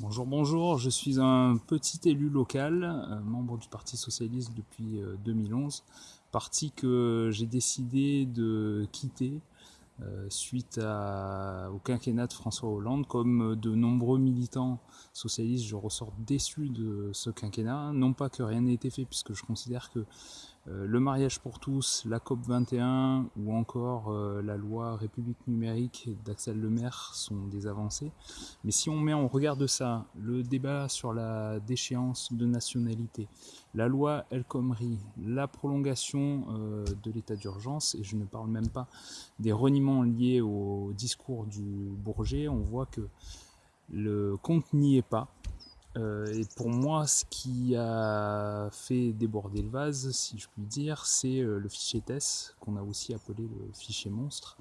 Bonjour, bonjour, je suis un petit élu local, euh, membre du Parti Socialiste depuis 2011, euh, parti que j'ai décidé de quitter euh, suite au quinquennat de François Hollande. Comme de nombreux militants socialistes, je ressors déçu de ce quinquennat. Non pas que rien n'ait été fait, puisque je considère que le mariage pour tous, la COP 21 ou encore euh, la loi République numérique d'Axel Lemaire sont des avancées. Mais si on met en regard de ça le débat sur la déchéance de nationalité, la loi El Khomri, la prolongation euh, de l'état d'urgence, et je ne parle même pas des reniements liés au discours du Bourget, on voit que le compte n'y est pas. Euh, et pour moi, ce qui a fait déborder le vase, si je puis dire, c'est euh, le fichier TESS, qu'on a aussi appelé le fichier monstre,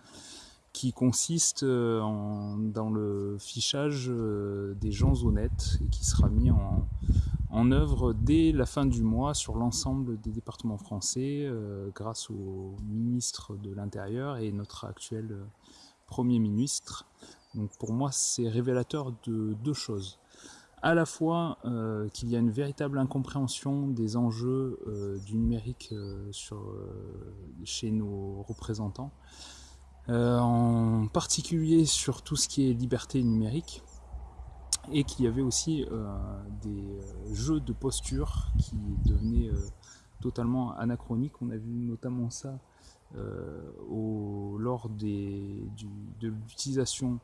qui consiste euh, dans le fichage des gens honnêtes et qui sera mis en œuvre dès la fin du mois sur l'ensemble des départements français grâce au ministre de l'Intérieur et notre actuel Premier ministre. Donc pour moi, c'est révélateur de deux choses à la fois euh, qu'il y a une véritable incompréhension des enjeux euh, du numérique euh, chez nos représentants, en particulier sur tout ce qui est liberté numérique, et qu'il y avait aussi des jeux de posture qui devenaient totalement anachroniques. On a vu notamment ça lors de l'utilisation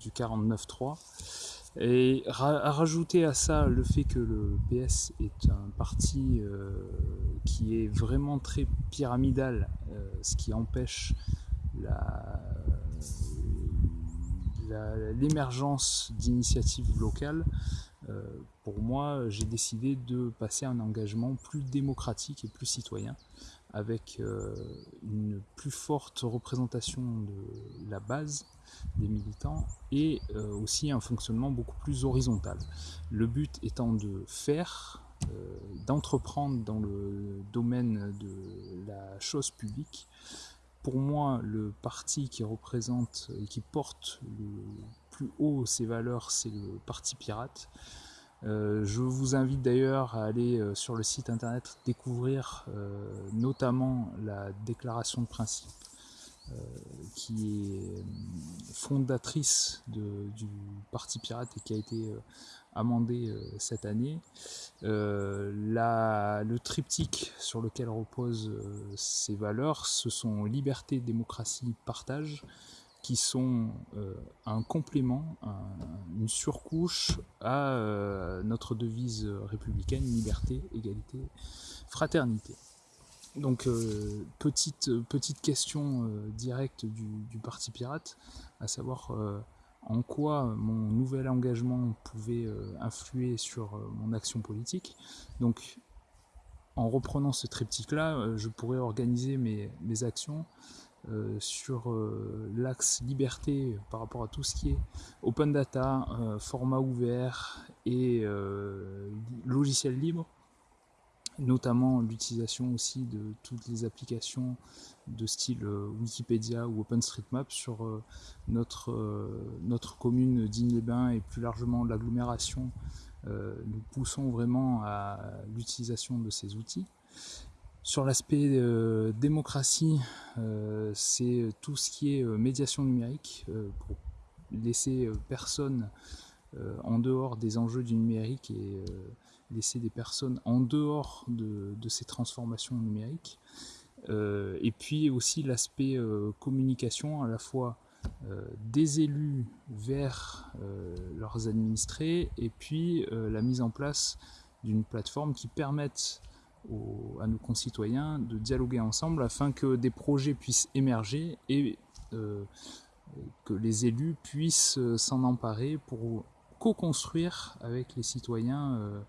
du 49.3 et à rajouter à ça le fait que le PS est un parti euh, qui est vraiment très pyramidal, euh, ce qui empêche l'émergence d'initiatives locales, euh, pour moi, j'ai décidé de passer à un engagement plus démocratique et plus citoyen, avec une plus forte représentation de la base des militants et euh, aussi un fonctionnement beaucoup plus horizontal. Le but étant de faire, euh, d'entreprendre dans le domaine de la chose publique. Pour moi, le parti qui représente et qui porte le plus haut ces valeurs, c'est le Parti Pirate. Euh, je vous invite d'ailleurs à aller sur le site internet découvrir notamment la déclaration de principe euh, qui est euh, fondatrice du Parti Pirate et qui a été euh, amendé cette année. le triptyque sur lequel reposent ces valeurs, ce sont liberté, démocratie, partage, qui sont un complément, une surcouche à notre devise républicaine, liberté, égalité, fraternité. Donc euh, petite, petite question euh, directe du, Parti Pirate, à savoir euh, en quoi mon nouvel engagement pouvait influer sur mon action politique. Donc en reprenant ce triptyque-là, je pourrais organiser mes, mes actions sur l'axe liberté par rapport à tout ce qui est open data, format ouvert et logiciel libre notamment l'utilisation aussi de toutes les applications de style euh, Wikipédia ou OpenStreetMap sur euh, notre, euh, notre commune d'Igne-les-Bains et plus largement l'agglomération. Nous poussons vraiment à l'utilisation de ces outils. Sur l'aspect démocratie, c'est tout ce qui est médiation numérique pour laisser personne en dehors des enjeux du numérique et laisser des personnes en dehors de, ces transformations numériques. Euh, et puis aussi l'aspect euh, communication à la fois euh, des élus vers leurs administrés et puis la mise en place d'une plateforme qui permette à nos concitoyens de dialoguer ensemble afin que des projets puissent émerger et que les élus puissent s'en emparer pour co-construire avec les citoyens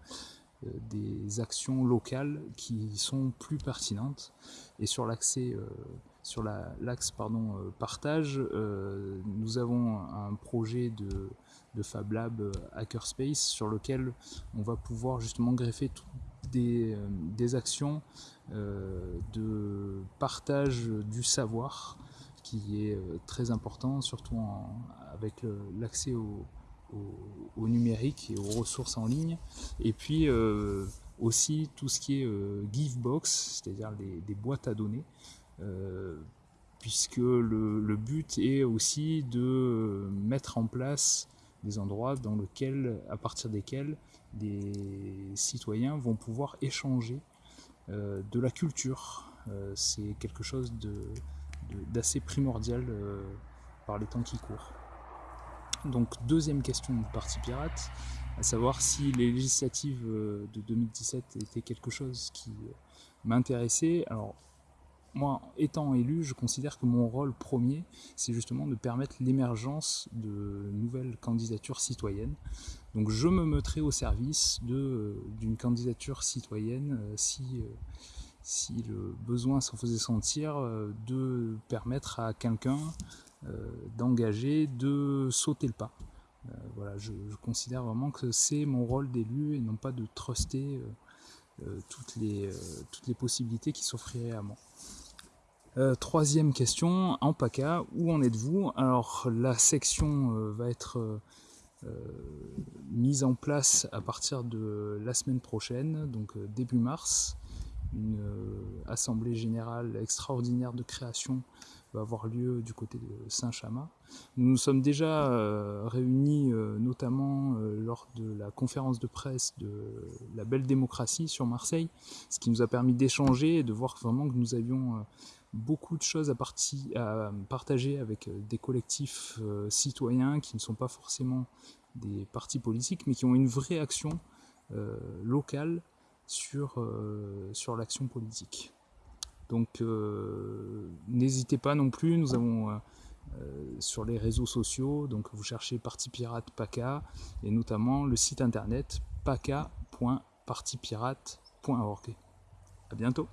euh, des actions locales qui sont plus pertinentes. Et sur euh, l'axe euh, partage, nous avons un projet de, de Fab Lab Hackerspace sur lequel on va pouvoir justement greffer des, des, actions de partage du savoir qui est très important, surtout avec l'accès au, numérique et aux ressources en ligne. Et puis aussi tout ce qui est Givebox, c'est-à-dire des, boîtes à données, puisque le, but est aussi de mettre en place des endroits dans lesquels, à partir desquels des citoyens vont pouvoir échanger de la culture. C'est quelque chose d'assez primordial par les temps qui courent. Donc deuxième question du Parti Pirate, à savoir si les législatives euh, de 2017 étaient quelque chose qui euh, m'intéressait. Alors moi, étant élu, je considère que mon rôle premier, c'est justement de permettre l'émergence de nouvelles candidatures citoyennes. Donc je me mettrai au service euh, d'une candidature citoyenne si, si le besoin s'en faisait sentir, de permettre à quelqu'un euh, d'engager, de sauter le pas. Euh, voilà, je, considère vraiment que c'est mon rôle d'élu et non pas de truster euh, toutes, les, toutes les possibilités qui s'offriraient à moi. Troisième question, en PACA, où en êtes-vous? Alors la section va être mise en place à partir de la semaine prochaine, donc début mars. Une assemblée générale extraordinaire de création avoir lieu du côté de Saint-Chamas. Nous nous sommes déjà euh, réunis euh, notamment euh, lors de la conférence de presse de la belle démocratie sur Marseille, ce qui nous a permis d'échanger et de voir vraiment que nous avions beaucoup de choses à, à partager avec des collectifs citoyens qui ne sont pas forcément des partis politiques, mais qui ont une vraie action locale sur, sur l'action politique. Donc euh, n'hésitez pas non plus, nous avons euh, euh, sur les réseaux sociaux, donc vous cherchez Parti Pirate PACA et notamment le site internet paca.partipirate.org. A bientôt